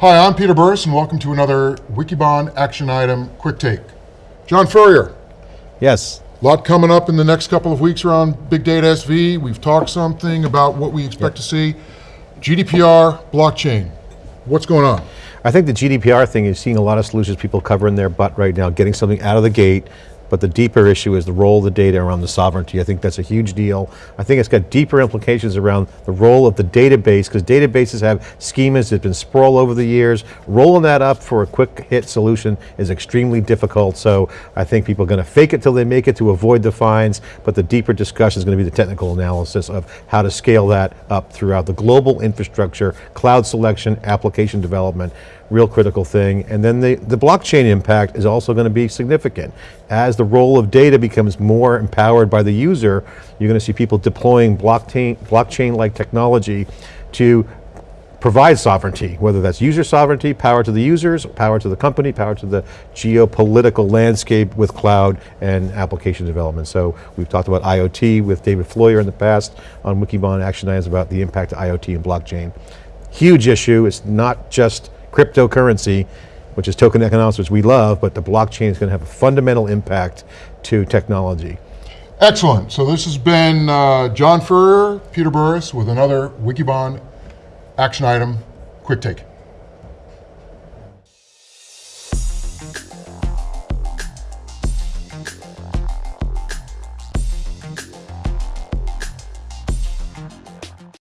Hi, I'm Peter Burris, and welcome to another Wikibon Action Item Quick Take. John Furrier, Yes. a lot coming up in the next couple of weeks around Big Data SV. We've talked something about what we expect to see. GDPR, blockchain, what's going on? I think the GDPR thing is seeing a lot of solutions people covering their butt right now, getting something out of the gate, but the deeper issue is the role of the data around the sovereignty. I think that's a huge deal. I think it's got deeper implications around the role of the database, because databases have schemas that have been sprawl over the years. Rolling that up for a quick hit solution is extremely difficult, so I think people are going to fake it till they make it to avoid the fines, but the deeper discussion is going to be the technical analysis of how to scale that up throughout the global infrastructure, cloud selection, application development, real critical thing. And then the, the blockchain impact is also going to be significant. As the role of data becomes more empowered by the user, you're going to see people deploying blockchain, blockchain-like technology to provide sovereignty, whether that's user sovereignty, power to the users, power to the company, power to the geopolitical landscape with cloud and application development. So we've talked about IoT with David Floyer in the past on Wikibon Action Items about the impact of IoT and blockchain. Huge issue, it's not just cryptocurrency, which is token economics, which we love, but the blockchain is going to have a fundamental impact to technology. Excellent, so this has been uh, John Furrier, Peter Burris with another Wikibon action item, quick take.